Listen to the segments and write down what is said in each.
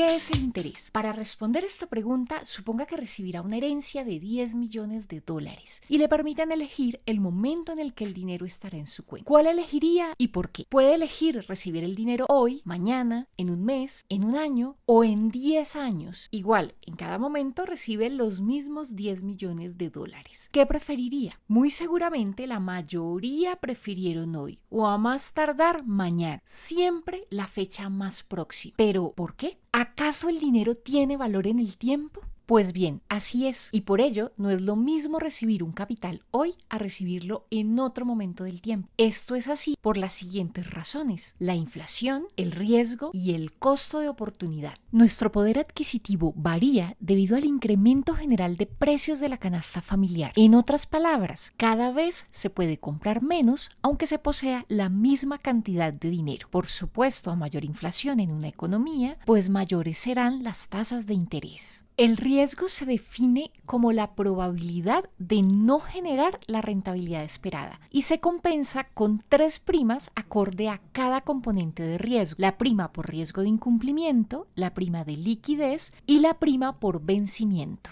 ¿Qué es el interés? Para responder esta pregunta, suponga que recibirá una herencia de 10 millones de dólares y le permitan elegir el momento en el que el dinero estará en su cuenta. ¿Cuál elegiría y por qué? Puede elegir recibir el dinero hoy, mañana, en un mes, en un año o en 10 años. Igual, en cada momento recibe los mismos 10 millones de dólares. ¿Qué preferiría? Muy seguramente la mayoría prefirieron hoy o a más tardar mañana. Siempre la fecha más próxima. ¿Pero por qué? ¿Acaso el dinero tiene valor en el tiempo? Pues bien, así es. Y por ello no es lo mismo recibir un capital hoy a recibirlo en otro momento del tiempo. Esto es así por las siguientes razones. La inflación, el riesgo y el costo de oportunidad. Nuestro poder adquisitivo varía debido al incremento general de precios de la canasta familiar. En otras palabras, cada vez se puede comprar menos aunque se posea la misma cantidad de dinero. Por supuesto, a mayor inflación en una economía, pues mayores serán las tasas de interés. El riesgo se define como la probabilidad de no generar la rentabilidad esperada y se compensa con tres primas acorde a cada componente de riesgo. La prima por riesgo de incumplimiento, la prima de liquidez y la prima por vencimiento.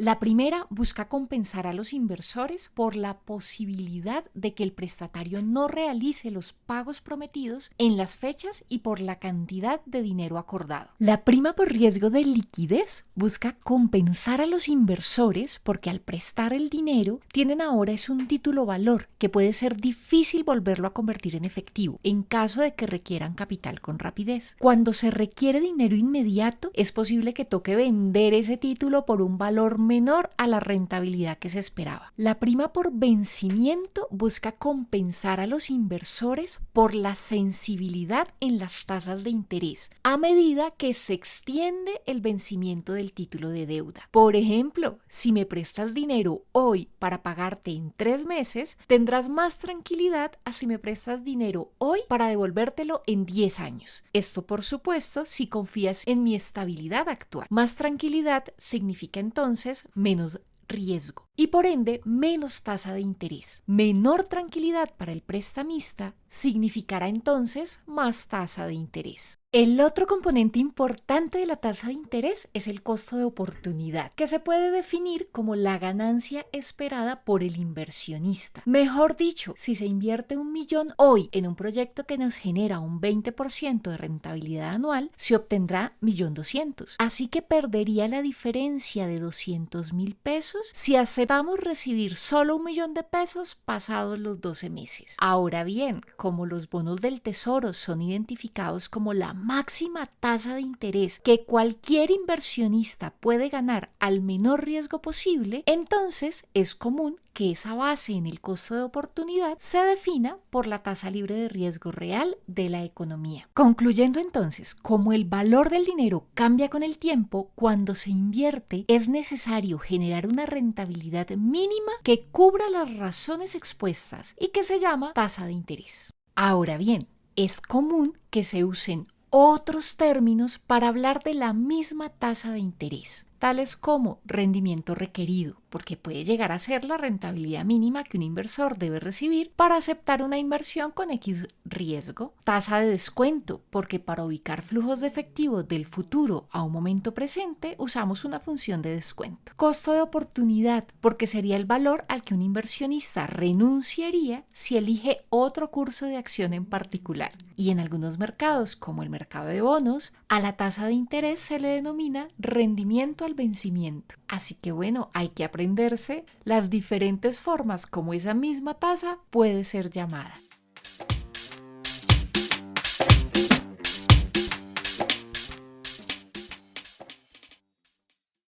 La primera busca compensar a los inversores por la posibilidad de que el prestatario no realice los pagos prometidos en las fechas y por la cantidad de dinero acordado. La prima por riesgo de liquidez busca compensar a los inversores porque al prestar el dinero tienen ahora es un título valor que puede ser difícil volverlo a convertir en efectivo en caso de que requieran capital con rapidez. Cuando se requiere dinero inmediato es posible que toque vender ese título por un valor menor a la rentabilidad que se esperaba. La prima por vencimiento busca compensar a los inversores por la sensibilidad en las tasas de interés a medida que se extiende el vencimiento del título de deuda. Por ejemplo, si me prestas dinero hoy para pagarte en tres meses, tendrás más tranquilidad a si me prestas dinero hoy para devolvértelo en 10 años. Esto, por supuesto, si confías en mi estabilidad actual. Más tranquilidad significa entonces menos riesgo y por ende menos tasa de interés. Menor tranquilidad para el prestamista significará entonces más tasa de interés. El otro componente importante de la tasa de interés es el costo de oportunidad, que se puede definir como la ganancia esperada por el inversionista. Mejor dicho, si se invierte un millón hoy en un proyecto que nos genera un 20% de rentabilidad anual, se obtendrá millón doscientos. Así que perdería la diferencia de 200 mil pesos si aceptamos recibir solo un millón de pesos pasados los 12 meses. Ahora bien, como los bonos del tesoro son identificados como la máxima tasa de interés que cualquier inversionista puede ganar al menor riesgo posible, entonces es común que esa base en el costo de oportunidad se defina por la tasa libre de riesgo real de la economía. Concluyendo entonces, como el valor del dinero cambia con el tiempo, cuando se invierte es necesario generar una rentabilidad mínima que cubra las razones expuestas y que se llama tasa de interés. Ahora bien, es común que se usen otros términos para hablar de la misma tasa de interés, tales como rendimiento requerido, porque puede llegar a ser la rentabilidad mínima que un inversor debe recibir para aceptar una inversión con X riesgo. Tasa de descuento, porque para ubicar flujos de efectivo del futuro a un momento presente usamos una función de descuento. Costo de oportunidad, porque sería el valor al que un inversionista renunciaría si elige otro curso de acción en particular. Y en algunos mercados, como el mercado de bonos, a la tasa de interés se le denomina rendimiento al vencimiento. Así que bueno, hay que aprender las diferentes formas como esa misma tasa puede ser llamada.